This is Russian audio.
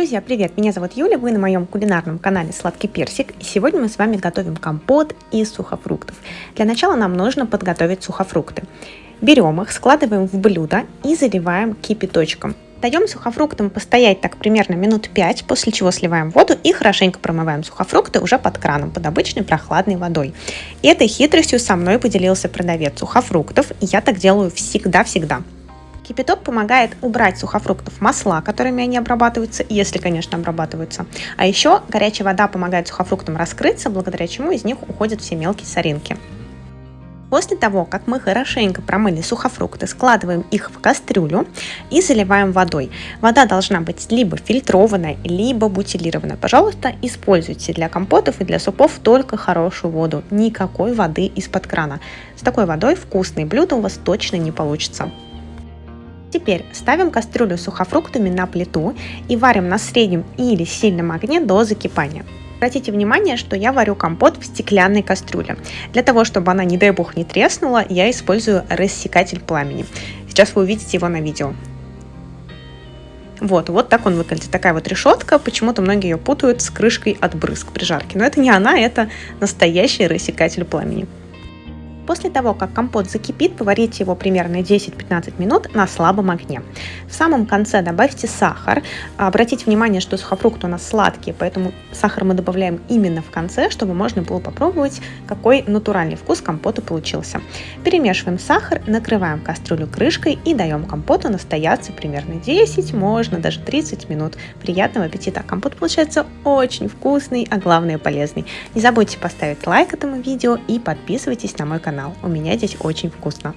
Друзья, привет! Меня зовут Юля, вы на моем кулинарном канале Сладкий Персик, и сегодня мы с вами готовим компот из сухофруктов. Для начала нам нужно подготовить сухофрукты. Берем их, складываем в блюдо и заливаем кипяточком. Даем сухофруктам постоять так примерно минут 5, после чего сливаем воду и хорошенько промываем сухофрукты уже под краном, под обычной прохладной водой. И этой хитростью со мной поделился продавец сухофруктов, и я так делаю всегда-всегда. Кипяток помогает убрать сухофруктов масла, которыми они обрабатываются, если, конечно, обрабатываются. А еще горячая вода помогает сухофруктам раскрыться, благодаря чему из них уходят все мелкие соринки. После того, как мы хорошенько промыли сухофрукты, складываем их в кастрюлю и заливаем водой. Вода должна быть либо фильтрованная, либо бутилированная. Пожалуйста, используйте для компотов и для супов только хорошую воду, никакой воды из-под крана. С такой водой вкусные блюда у вас точно не получится. Теперь ставим кастрюлю с сухофруктами на плиту и варим на среднем или сильном огне до закипания. Обратите внимание, что я варю компот в стеклянной кастрюле. Для того, чтобы она, не дай бог, не треснула, я использую рассекатель пламени. Сейчас вы увидите его на видео. Вот, вот так он выглядит. Такая вот решетка. Почему-то многие ее путают с крышкой от брызг при жарке. Но это не она, это настоящий рассекатель пламени. После того, как компот закипит, поварите его примерно 10-15 минут на слабом огне. В самом конце добавьте сахар. Обратите внимание, что сухофрукты у нас сладкие, поэтому сахар мы добавляем именно в конце, чтобы можно было попробовать, какой натуральный вкус компота получился. Перемешиваем сахар, накрываем кастрюлю крышкой и даем компоту настояться примерно 10, можно даже 30 минут. Приятного аппетита! Компот получается очень вкусный, а главное полезный. Не забудьте поставить лайк этому видео и подписывайтесь на мой канал канал. У меня здесь очень вкусно.